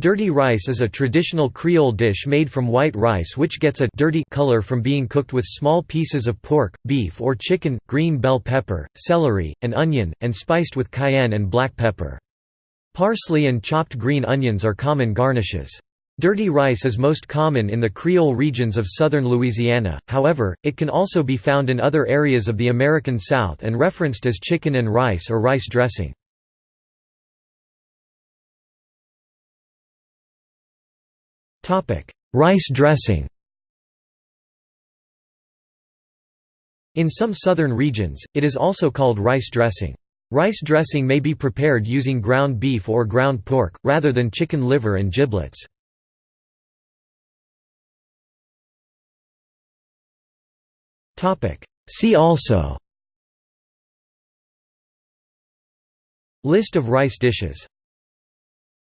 Dirty rice is a traditional Creole dish made from white rice which gets a dirty color from being cooked with small pieces of pork, beef or chicken, green bell pepper, celery, and onion, and spiced with cayenne and black pepper. Parsley and chopped green onions are common garnishes. Dirty rice is most common in the Creole regions of southern Louisiana, however, it can also be found in other areas of the American South and referenced as chicken and rice or rice dressing. Rice dressing In some southern regions, it is also called rice dressing. Rice dressing may be prepared using ground beef or ground pork, rather than chicken liver and giblets. See also List of rice dishes